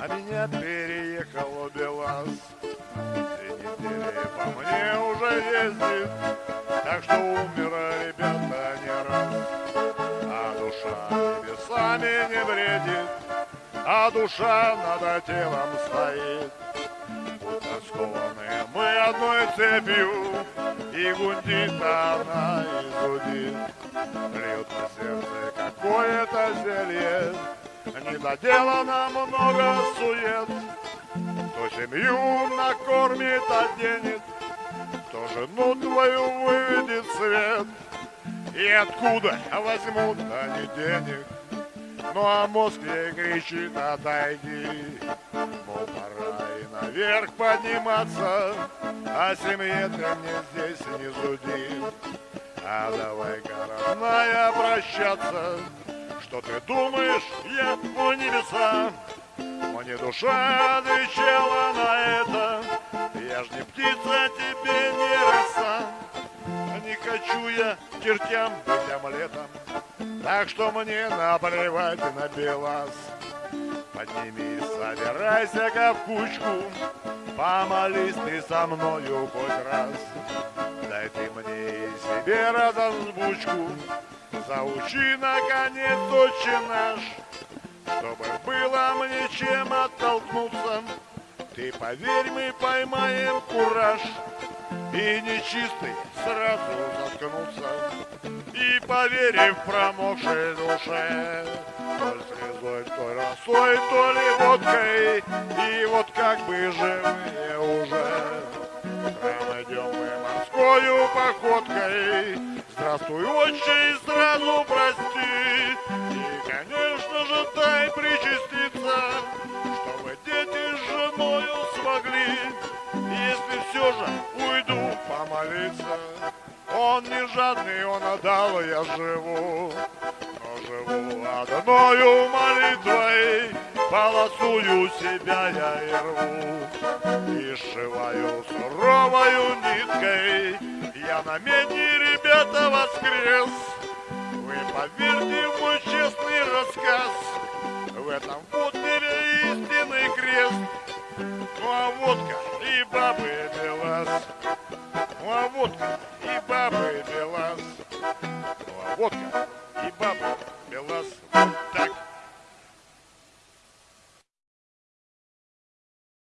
А меня переехал Белаз Две недели по мне уже ездит Так что умер, ребята, не раз. А душа небесами не бредит. А душа над телом стоит. Будто скованы мы одной цепью. И гундит она и зудит. Льет на сердце какое-то зелье Не доделано много сует. Кто семью накормит, оденет Кто жену твою выведет свет. И откуда возьмут они денег. Ну а мозг ей кричит, отойди. Мол, пора и наверх подниматься А семье ты мне здесь не суди А давай-ка, родная, прощаться Что ты думаешь, я у небеса Мне душа отвечала на это. Я ж не птица, тебе не роса. Не хочу я чертям быть омлетом так что мне наплевать на Белаз Поднимись, собирайся-ка в кучку. Помолись ты со мною хоть раз. Дай ты мне и себе разозвучку Заучи, наконец, отче наш Чтобы было мне чем оттолкнуться. Ты поверь, мы поймаем кураж И нечистый сразу заткнуться. И поверив промокшей душе То ли слезой, то ли росой, то ли водкой И вот как бы живые уже. Прям идем мы морскою походкой Здравствуй, отче, и сразу прости. И, конечно же, дай причаститься Чтобы дети с женою смогли. Если все же уйду помолиться Он не жадный, он отдал, я живу. Но живу одною молитвой Полосую себя я и рву И сшиваю суровою ниткой. Я на медне, ребята, воскрес. Вы поверьте в мой честный рассказ. В этом вот истинный крест. Ну а водка и бабы белас. Ну а водка и бабы белас. Ну а водка и бабы белас